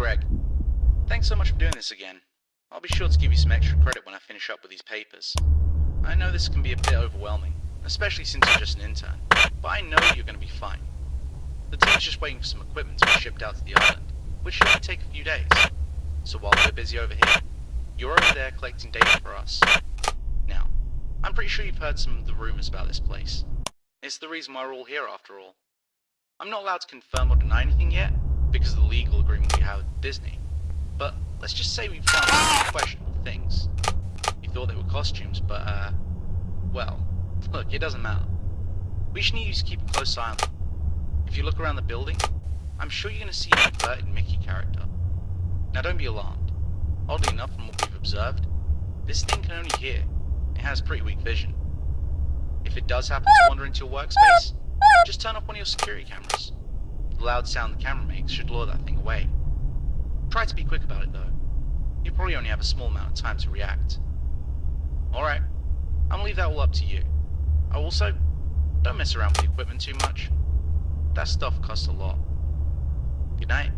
Greg. Thanks so much for doing this again. I'll be sure to give you some extra credit when I finish up with these papers. I know this can be a bit overwhelming, especially since you're just an intern, but I know you're going to be fine. The team's just waiting for some equipment to be shipped out to the island, which should only take a few days. So while we're busy over here, you're over there collecting data for us. Now, I'm pretty sure you've heard some of the rumors about this place. It's the reason why we're all here after all. I'm not allowed to confirm or deny anything yet, because of the legal agreement we have with Disney. But let's just say we've found some questionable things. You thought they were costumes, but uh, well, look, it doesn't matter. We just need you to keep a close eye on them. If you look around the building, I'm sure you're going to see an inverted Mickey character. Now don't be alarmed. Oddly enough, from what we've observed, this thing can only hear. It has pretty weak vision. If it does happen to wander into your workspace, just turn off one of your security cameras. The loud sound the camera makes should lure that thing away. Try to be quick about it though. You probably only have a small amount of time to react. Alright, I'm gonna leave that all up to you. I Also, don't mess around with the equipment too much. That stuff costs a lot. Good night.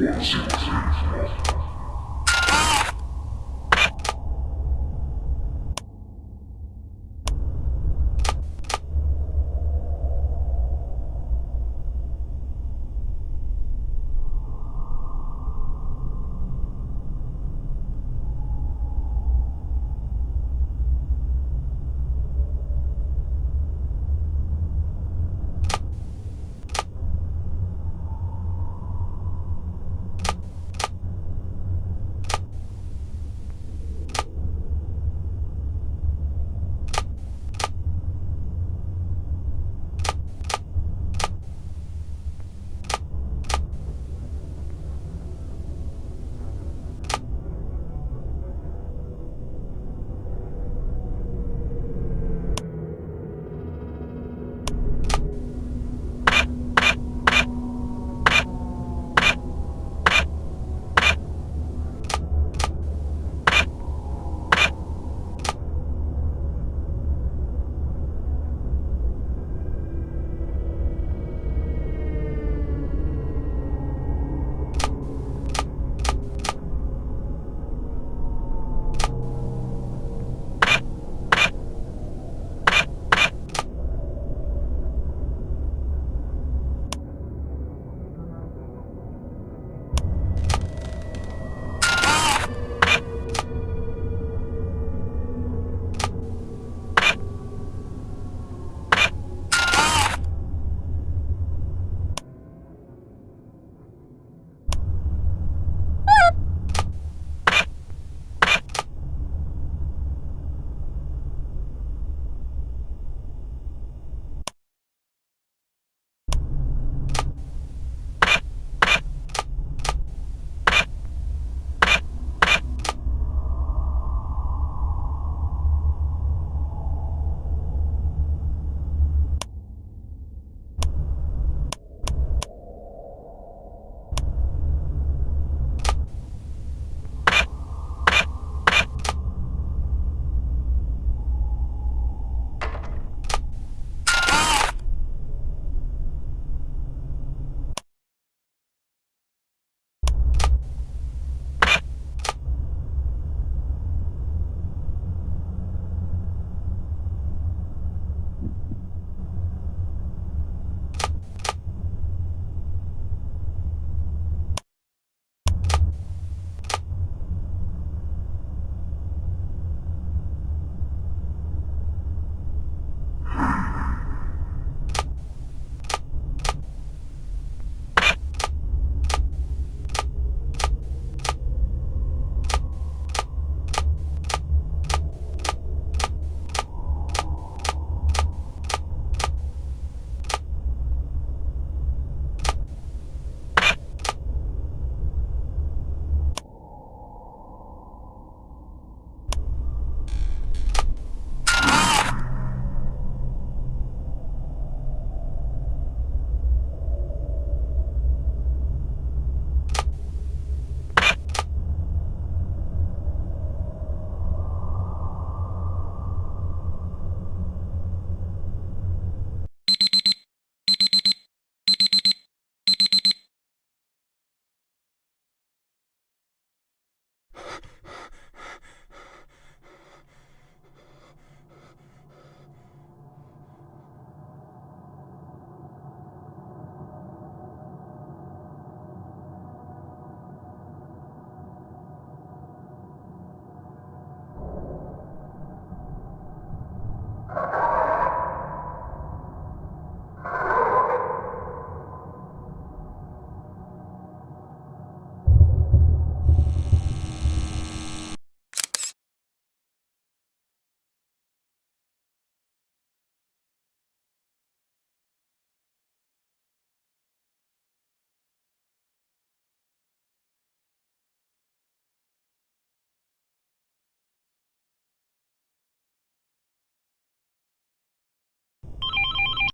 Three, four.